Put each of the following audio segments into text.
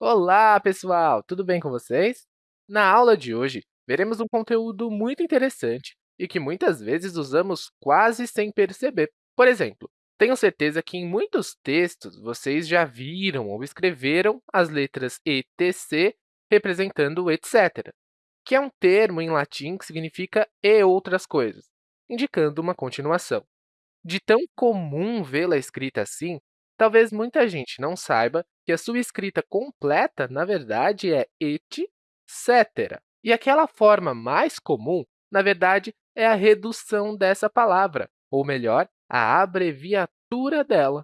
Olá, pessoal! Tudo bem com vocês? Na aula de hoje, veremos um conteúdo muito interessante e que muitas vezes usamos quase sem perceber. Por exemplo, tenho certeza que em muitos textos vocês já viram ou escreveram as letras etc representando etc, que é um termo em latim que significa e outras coisas, indicando uma continuação. De tão comum vê-la escrita assim, talvez muita gente não saiba que a sua escrita completa, na verdade, é et cetera. E aquela forma mais comum, na verdade, é a redução dessa palavra, ou melhor, a abreviatura dela.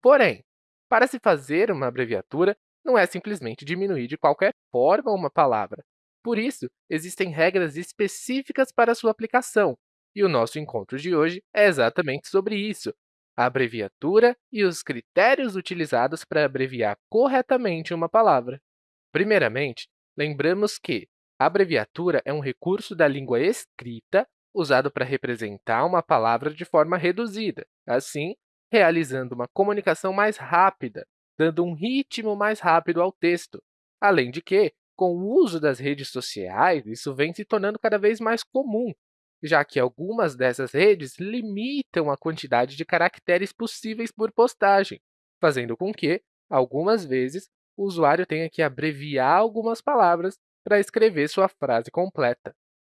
Porém, para se fazer uma abreviatura, não é simplesmente diminuir de qualquer forma uma palavra. Por isso, existem regras específicas para sua aplicação, e o nosso encontro de hoje é exatamente sobre isso, a abreviatura e os critérios utilizados para abreviar corretamente uma palavra. Primeiramente, lembramos que a abreviatura é um recurso da língua escrita usado para representar uma palavra de forma reduzida, assim, realizando uma comunicação mais rápida, dando um ritmo mais rápido ao texto. Além de que, com o uso das redes sociais, isso vem se tornando cada vez mais comum, já que algumas dessas redes limitam a quantidade de caracteres possíveis por postagem, fazendo com que, algumas vezes, o usuário tenha que abreviar algumas palavras para escrever sua frase completa.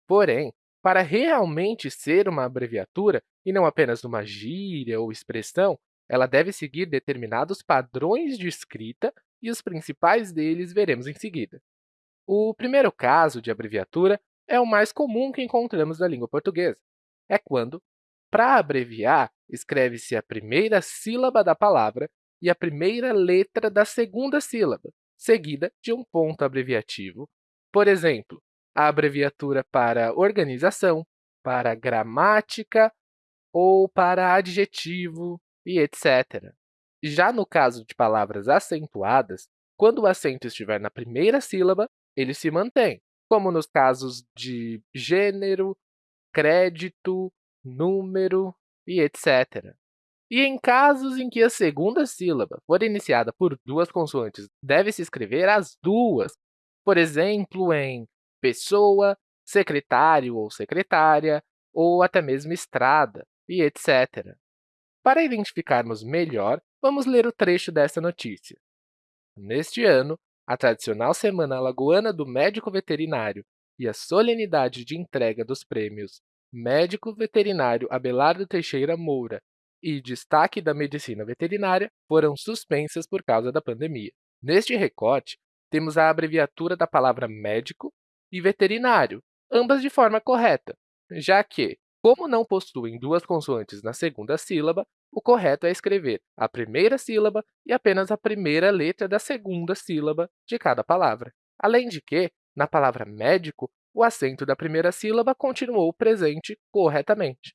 Porém, para realmente ser uma abreviatura, e não apenas uma gíria ou expressão, ela deve seguir determinados padrões de escrita e os principais deles veremos em seguida. O primeiro caso de abreviatura é o mais comum que encontramos na língua portuguesa. É quando, para abreviar, escreve-se a primeira sílaba da palavra e a primeira letra da segunda sílaba, seguida de um ponto abreviativo. Por exemplo, a abreviatura para organização, para gramática ou para adjetivo e etc. Já no caso de palavras acentuadas, quando o acento estiver na primeira sílaba, ele se mantém, como nos casos de gênero, crédito, número e etc. E em casos em que a segunda sílaba for iniciada por duas consoantes, deve-se escrever as duas, por exemplo, em pessoa, secretário ou secretária, ou até mesmo estrada, e etc. Para identificarmos melhor, vamos ler o trecho dessa notícia. Neste ano, a tradicional Semana Alagoana do Médico Veterinário e a solenidade de entrega dos prêmios Médico Veterinário Abelardo Teixeira Moura e Destaque da Medicina Veterinária foram suspensas por causa da pandemia. Neste recorte, temos a abreviatura da palavra médico e veterinário, ambas de forma correta, já que, como não possuem duas consoantes na segunda sílaba, o correto é escrever a primeira sílaba e apenas a primeira letra da segunda sílaba de cada palavra. Além de que, na palavra médico, o acento da primeira sílaba continuou presente corretamente.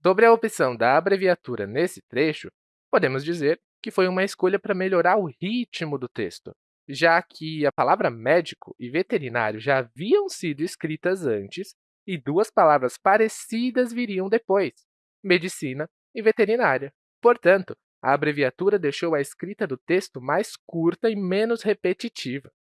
Sobre a opção da abreviatura nesse trecho, podemos dizer que foi uma escolha para melhorar o ritmo do texto, já que a palavra médico e veterinário já haviam sido escritas antes e duas palavras parecidas viriam depois, medicina e veterinária. Portanto, a abreviatura deixou a escrita do texto mais curta e menos repetitiva.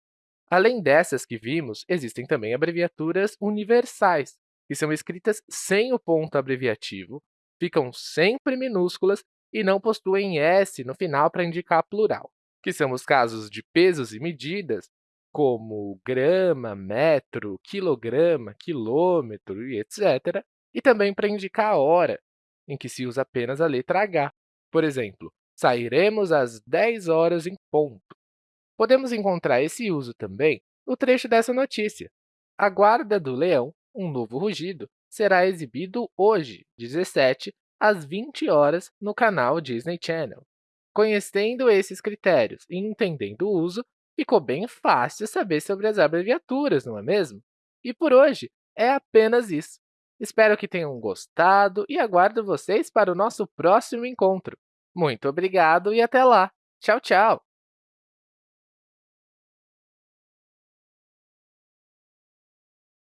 Além dessas que vimos, existem também abreviaturas universais, que são escritas sem o ponto abreviativo, ficam sempre minúsculas e não possuem S no final para indicar plural, que são os casos de pesos e medidas, como grama, metro, quilograma, quilômetro etc., e também para indicar a hora, em que se usa apenas a letra H. Por exemplo, sairemos às 10 horas em ponto. Podemos encontrar esse uso também no trecho dessa notícia. A guarda do leão, um novo rugido, será exibido hoje, 17, às 20 horas, no canal Disney Channel. Conhecendo esses critérios e entendendo o uso, ficou bem fácil saber sobre as abreviaturas, não é mesmo? E por hoje é apenas isso. Espero que tenham gostado e aguardo vocês para o nosso próximo encontro. Muito obrigado e até lá! Tchau, tchau!